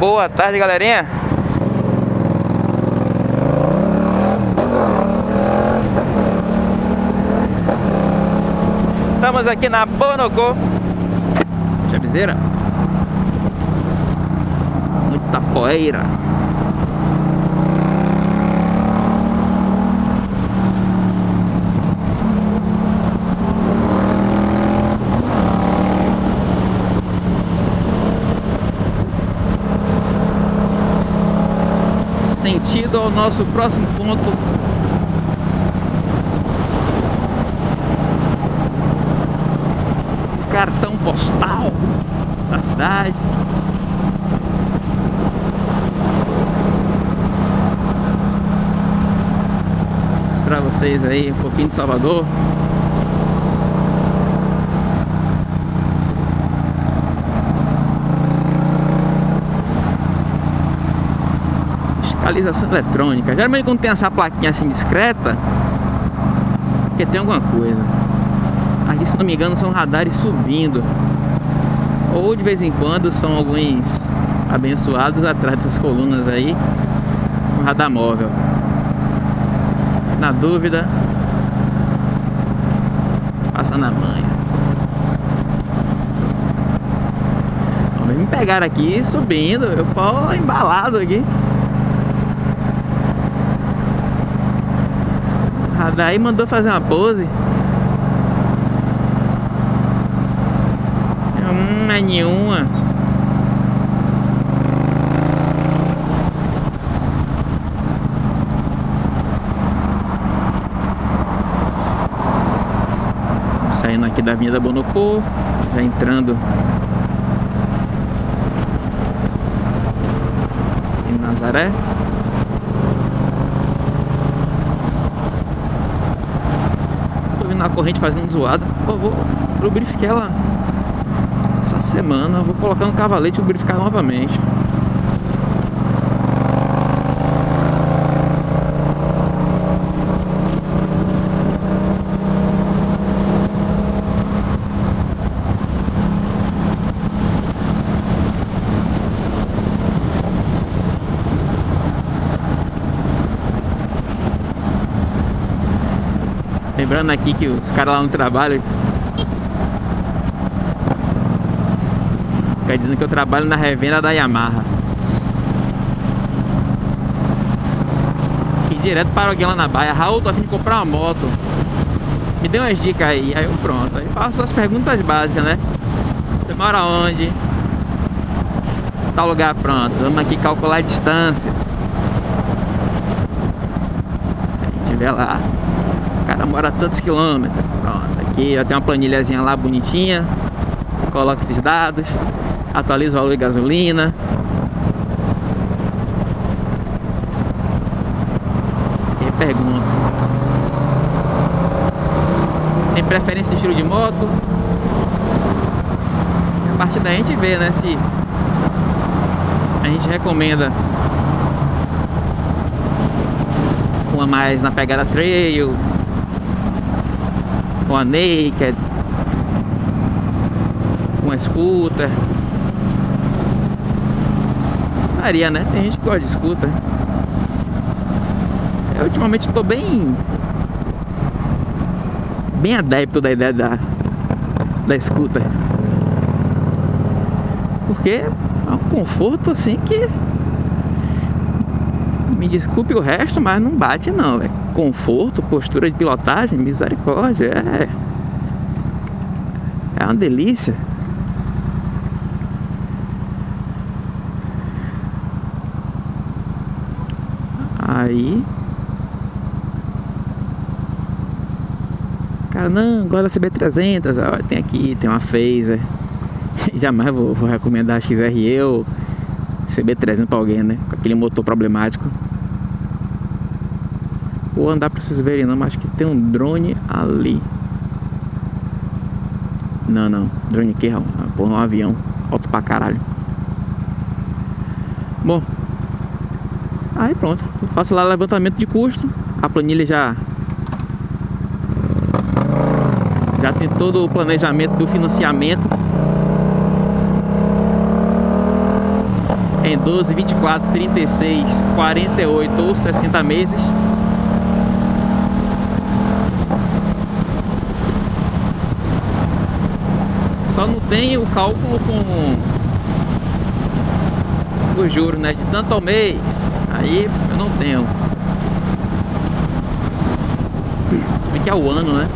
Boa tarde, galerinha. Estamos aqui na Bonocô. Chaviseira. Muita poeira. Ao nosso próximo ponto cartão postal da cidade. Mostrar vocês aí um pouquinho de Salvador. Fiscalização eletrônica. Geralmente quando tem essa plaquinha assim discreta, porque tem alguma coisa. Aqui, se não me engano, são radares subindo. Ou de vez em quando são alguns abençoados atrás dessas colunas aí. Um radar móvel. Na dúvida, passa na manha. Me pegar aqui subindo, eu pau embalado aqui. Radar aí mandou fazer uma pose. mais nenhuma. Saindo aqui da Avenida Bonocô, já entrando em Nazaré. Tô vendo a corrente fazendo zoada. Por favor, lubrifique ela essa semana vou colocar no cavalete e lubrificar novamente. Aqui que os caras lá no trabalho Fica dizendo que eu trabalho na revenda da Yamaha. E direto para alguém lá na baia. Raul, tô a fim de comprar uma moto. Me dê umas dicas aí. Aí eu pronto. Aí faço as perguntas básicas, né? Você mora onde? Tal lugar pronto. Vamos aqui calcular a distância. Gente vê lá. Cara mora tantos quilômetros. Pronto. Aqui já tem uma planilhazinha lá bonitinha. Coloca esses dados atualiza o valor de gasolina. E pergunta. Tem preferência de estilo de moto? A partir daí a gente vê, né, se a gente recomenda uma mais na pegada trail, uma naked, uma scooter Maria, né? Tem gente que gosta de scooter. Eu ultimamente estou bem... Bem adepto da ideia da, da scooter. Porque é um conforto assim que... Me desculpe o resto, mas não bate não, velho. Conforto, postura de pilotagem, misericórdia, é... É uma delícia. Aí Cara, não, agora a CB300 ó, Tem aqui, tem uma Phaser Jamais vou, vou recomendar a XRE ou CB300 pra alguém, né? Com aquele motor problemático Vou andar pra vocês verem não, mas acho que tem um drone ali. Não, não, drone aqui, ó, porra, um avião Alto pra caralho. Bom Aí pronto, faço lá levantamento de custo, a planilha já já tem todo o planejamento do financiamento. Em 12, 24, 36, 48 ou 60 meses. Só não tem o cálculo com os juros, né? De tanto ao mês. Aí eu não tenho. Como é que é o ano, né?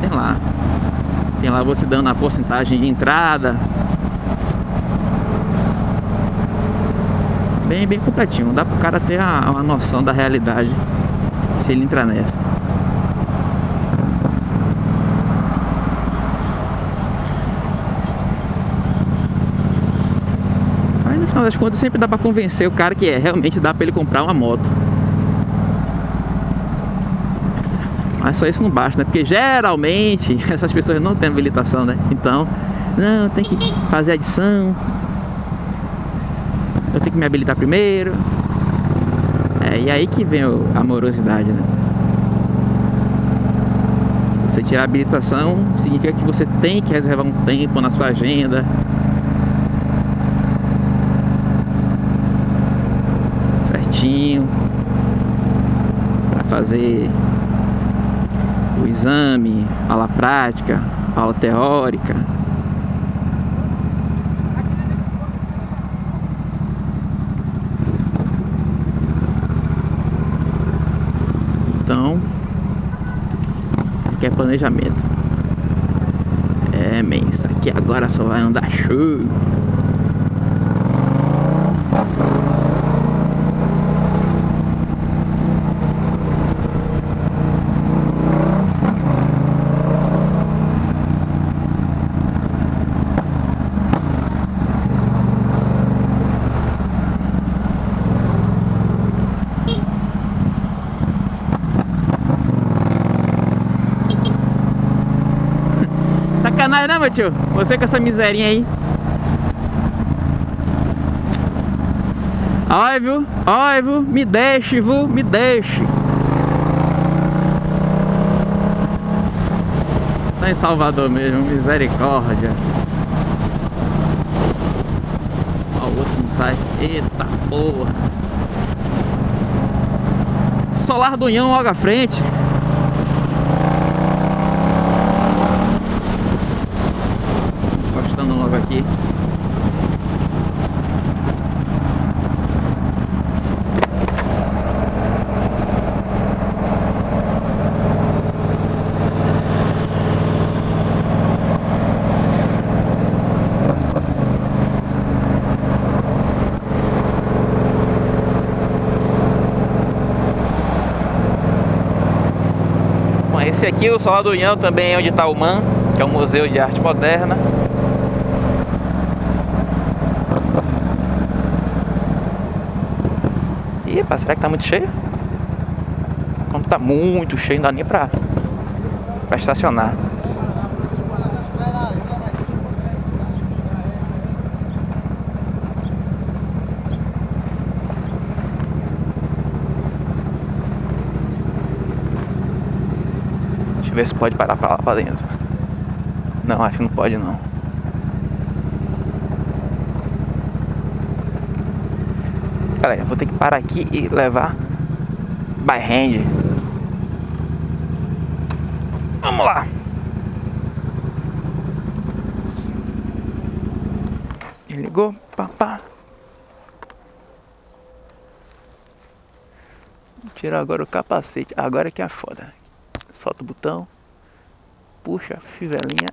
Tem lá. Tem lá você dando a porcentagem de entrada. Bem, bem completinho. Dá pro cara ter a, a noção da realidade se ele entrar nessa. Aí no final das contas sempre dá pra convencer o cara que é, realmente dá pra ele comprar uma moto. Mas só isso não basta, né? Porque geralmente essas pessoas não têm habilitação, né? Então, não, tem que fazer adição. Tenho que me habilitar primeiro. É, e aí que vem a amorosidade, né? Você tirar a habilitação significa que você tem que reservar um tempo na sua agenda. Certinho. Para fazer o exame, aula prática, aula teórica. Então, aqui é planejamento. É, men, isso aqui agora só vai andar show. Sacanagem, né, tio? Você com essa miserinha aí. Ai, viu? Ai, viu? Me deixe, viu? Me deixe. Tá em Salvador mesmo, misericórdia. Ó, o outro não sai. Eita porra. Solar do Unhão logo à frente. Encostando logo aqui. Esse aqui, o Solar do Unhão, também é onde está o MAN, que é o Museu de Arte Moderna. Pá, será que tá muito cheio? Quando tá muito cheio, não dá nem pra, pra estacionar. Deixa eu ver se pode parar pra lá pra dentro. Não, acho que não pode não. Eu vou ter que parar aqui e levar by hand. Vamos lá. Ligou, papá. Tirar agora o capacete. Agora que é foda. Solta o botão. Puxa a fivelinha.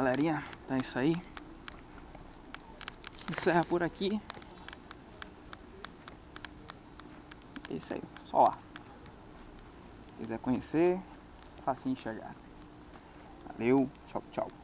Galerinha, então é isso aí. Encerra por aqui. É isso aí, só lá. quiser conhecer, facinho de chegar. Valeu, tchau, tchau.